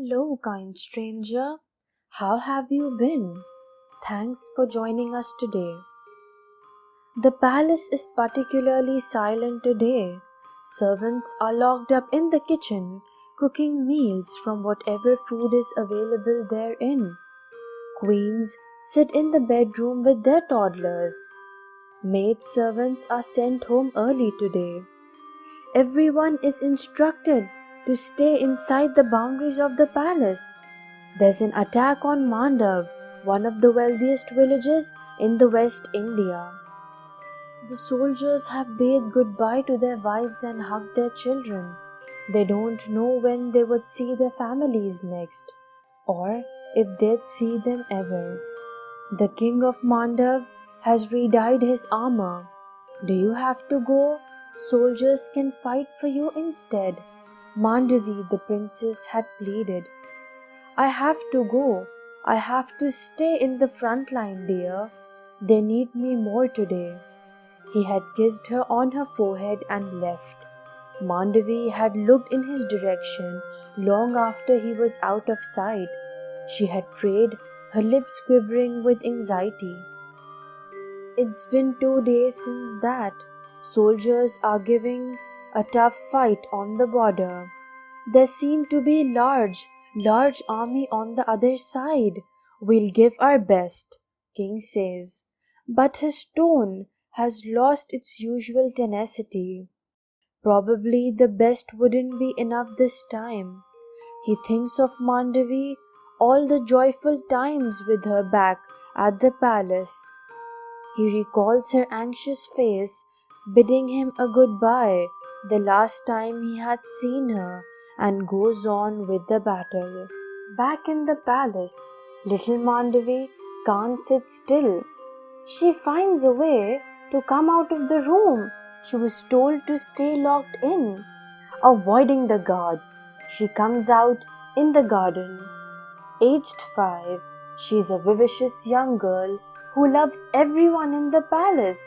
Hello, kind stranger. How have you been? Thanks for joining us today. The palace is particularly silent today. Servants are locked up in the kitchen, cooking meals from whatever food is available therein. Queens sit in the bedroom with their toddlers. Maid servants are sent home early today. Everyone is instructed to stay inside the boundaries of the palace. There's an attack on Mandav, one of the wealthiest villages in the West India. The soldiers have bade goodbye to their wives and hugged their children. They don't know when they would see their families next, or if they'd see them ever. The king of Mandav has redyed his armor. Do you have to go? Soldiers can fight for you instead. Mandavi, the princess, had pleaded. I have to go. I have to stay in the front line, dear. They need me more today. He had kissed her on her forehead and left. Mandavi had looked in his direction long after he was out of sight. She had prayed, her lips quivering with anxiety. It's been two days since that. Soldiers are giving a tough fight on the border. There seem to be large, large army on the other side. We'll give our best, King says. But his tone has lost its usual tenacity. Probably the best wouldn't be enough this time. He thinks of Mandavi, all the joyful times with her back at the palace. He recalls her anxious face bidding him a goodbye the last time he had seen her and goes on with the battle. Back in the palace, little Mandavi can't sit still. She finds a way to come out of the room. She was told to stay locked in. Avoiding the guards, she comes out in the garden. Aged five, she's a vivacious young girl who loves everyone in the palace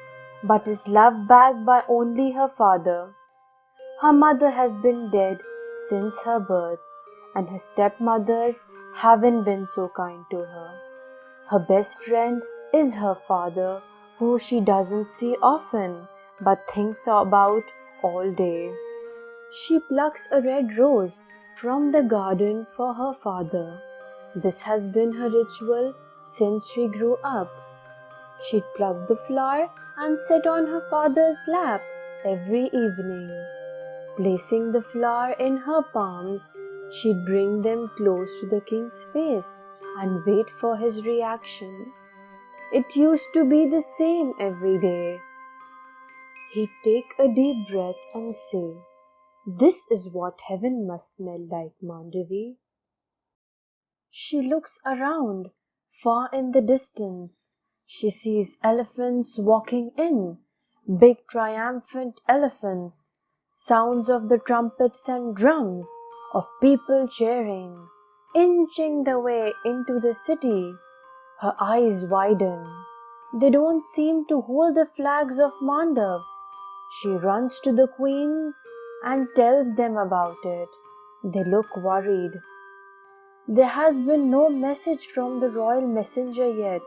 but is loved back by only her father. Her mother has been dead since her birth, and her stepmothers haven't been so kind to her. Her best friend is her father, who she doesn't see often but thinks about all day. She plucks a red rose from the garden for her father. This has been her ritual since she grew up. She'd pluck the flower and sit on her father's lap every evening. Placing the flower in her palms, she'd bring them close to the king's face and wait for his reaction. It used to be the same every day. He'd take a deep breath and say, This is what heaven must smell like, Mandavi. She looks around, far in the distance. She sees elephants walking in, big triumphant elephants, sounds of the trumpets and drums, of people cheering, inching their way into the city. Her eyes widen. They don't seem to hold the flags of Mandav. She runs to the queens and tells them about it. They look worried. There has been no message from the royal messenger yet.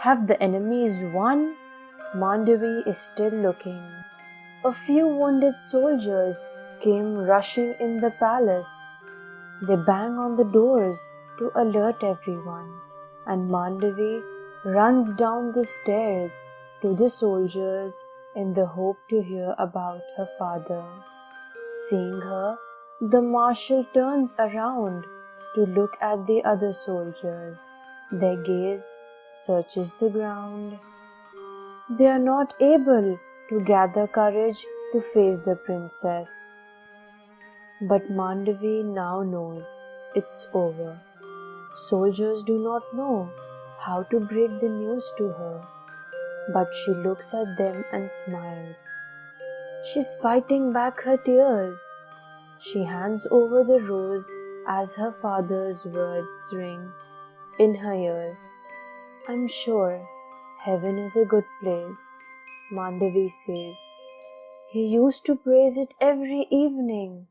Have the enemies won? Mandavi is still looking. A few wounded soldiers came rushing in the palace. They bang on the doors to alert everyone, and Mandavi runs down the stairs to the soldiers in the hope to hear about her father. Seeing her, the marshal turns around to look at the other soldiers. Their gaze searches the ground. They are not able to gather courage to face the princess. But Mandavi now knows it's over. Soldiers do not know how to break the news to her, but she looks at them and smiles. She's fighting back her tears. She hands over the rose as her father's words ring in her ears. I'm sure heaven is a good place, Mandavi says. He used to praise it every evening.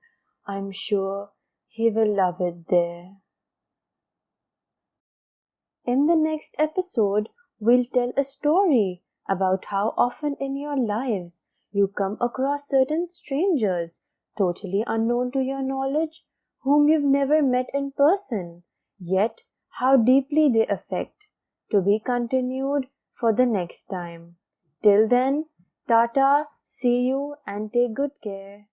I'm sure he will love it there. In the next episode, we'll tell a story about how often in your lives you come across certain strangers, totally unknown to your knowledge, whom you've never met in person, yet how deeply they affect. To be continued for the next time. Till then, Tata, see you and take good care.